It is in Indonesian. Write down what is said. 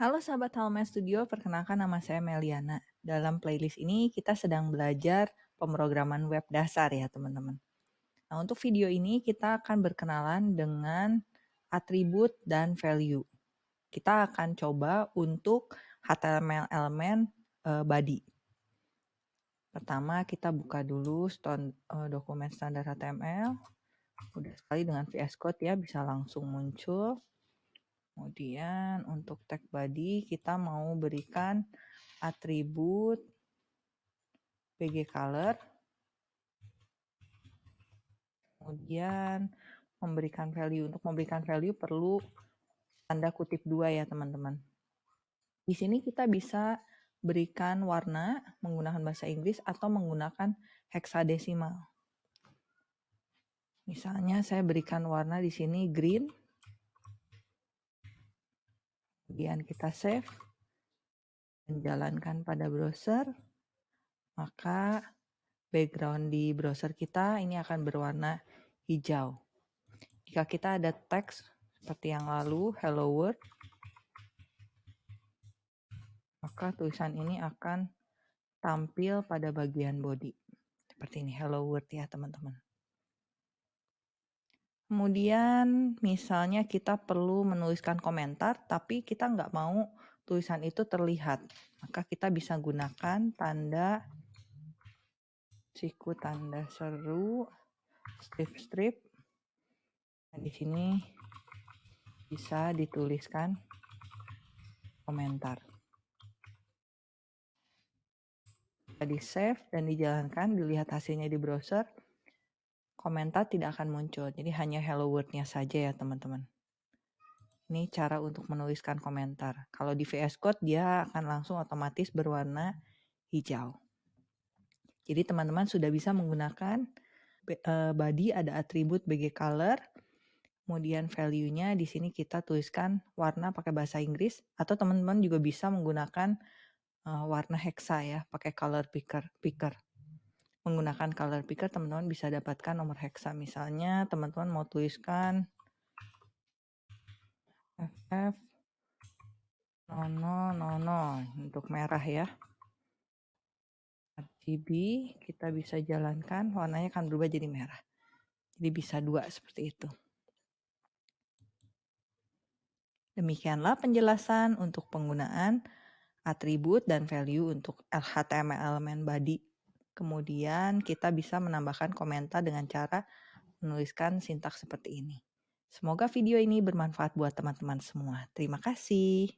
Halo sahabat Halmen Studio, perkenalkan nama saya Meliana. Dalam playlist ini kita sedang belajar pemrograman web dasar ya teman-teman. Nah untuk video ini kita akan berkenalan dengan atribut dan value. Kita akan coba untuk HTML elemen uh, body. Pertama kita buka dulu stone, uh, dokumen standar HTML. Udah sekali dengan VS Code ya bisa langsung muncul. Kemudian untuk tag body kita mau berikan atribut bg color. Kemudian memberikan value. Untuk memberikan value perlu tanda kutip dua ya teman-teman. Di sini kita bisa berikan warna menggunakan bahasa Inggris atau menggunakan heksadesimal. Misalnya saya berikan warna di sini green kemudian kita save dan jalankan pada browser, maka background di browser kita ini akan berwarna hijau. Jika kita ada teks seperti yang lalu, hello world, maka tulisan ini akan tampil pada bagian body. Seperti ini, hello world ya teman-teman. Kemudian misalnya kita perlu menuliskan komentar, tapi kita nggak mau tulisan itu terlihat. Maka kita bisa gunakan tanda siku tanda seru, strip-strip. Nah, di sini bisa dituliskan komentar. Di save dan dijalankan, dilihat hasilnya di browser komentar tidak akan muncul. Jadi hanya hello world-nya saja ya teman-teman. Ini cara untuk menuliskan komentar. Kalau di VS Code dia akan langsung otomatis berwarna hijau. Jadi teman-teman sudah bisa menggunakan eh, body ada atribut bg color. Kemudian value-nya di sini kita tuliskan warna pakai bahasa Inggris atau teman-teman juga bisa menggunakan uh, warna hexa ya, pakai color picker. picker menggunakan color picker teman-teman bisa dapatkan nomor hexa. Misalnya teman-teman mau tuliskan FF 0000 untuk merah ya. RGB kita bisa jalankan warnanya akan berubah jadi merah. Jadi bisa dua seperti itu. Demikianlah penjelasan untuk penggunaan atribut dan value untuk HTML elemen body Kemudian kita bisa menambahkan komentar dengan cara menuliskan sintaks seperti ini. Semoga video ini bermanfaat buat teman-teman semua. Terima kasih.